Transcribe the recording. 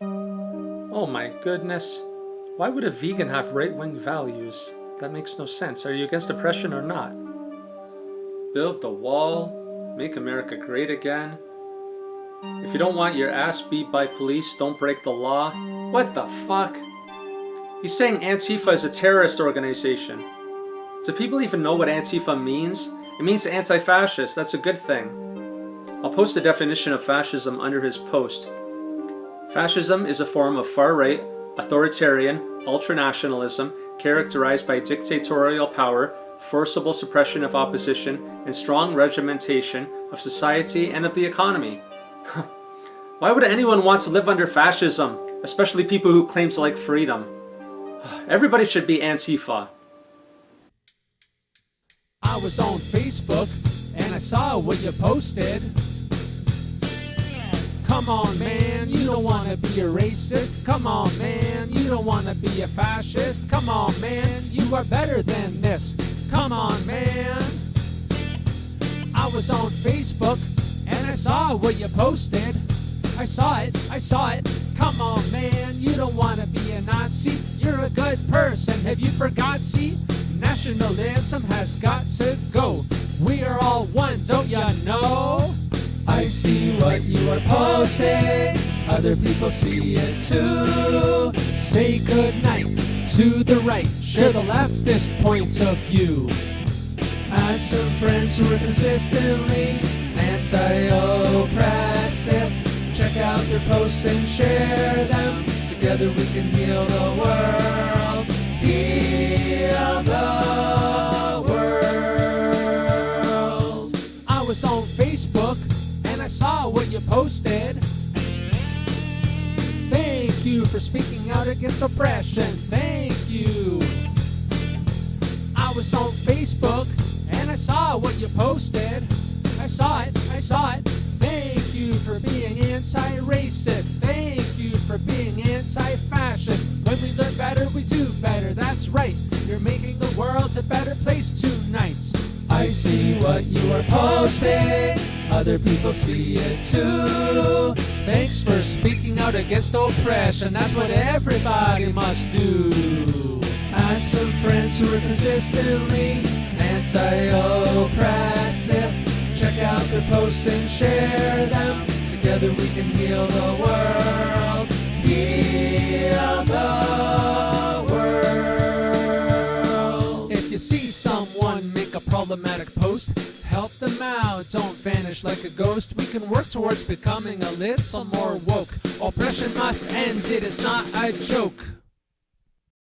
Oh my goodness. Why would a vegan have right-wing values? That makes no sense. Are you against oppression or not? Build the wall. Make America great again. If you don't want your ass beat by police, don't break the law. What the fuck? He's saying Antifa is a terrorist organization. Do people even know what Antifa means? It means anti-fascist. That's a good thing. I'll post a definition of fascism under his post. Fascism is a form of far-right, authoritarian, ultranationalism characterized by dictatorial power, forcible suppression of opposition, and strong regimentation of society and of the economy. Why would anyone want to live under fascism, especially people who claim to like freedom? Everybody should be Antifa. I was on Facebook and I saw what you posted. Come on, man, you don't wanna be a racist. Come on, man, you don't wanna be a fascist. Come on, man, you are better than this. Come on, man. I was on Facebook and I saw what you posted. I saw it, I saw it. Come on, man, you don't wanna be a Nazi. You're a good person. Have you forgot? See, nationalism has got to go. We are all one, don't ya know? I see what you are posting. Other people see it too. Say goodnight to the right. Share the leftist points of view. Add some friends who are consistently anti-oppressive. Check out their posts and share them. Together we can heal the world. Heal the world. I was on Facebook and I saw what you posted. You for speaking out against oppression. Thank you. I was on Facebook and I saw what you posted. I saw it, I saw it. Thank you for being anti-racist. Thank you for being anti-fascist. When we learn better, we do better. That's right. You're making the world a better place tonight. I see what you are posting. Other people see it too. Thanks for speaking against oppression. That's what everybody must do. Add some friends who are consistently anti-oppressive. Check out their posts and share problematic post, help them out. Don't vanish like a ghost. We can work towards becoming a little more woke. Oppression must end. It is not a joke.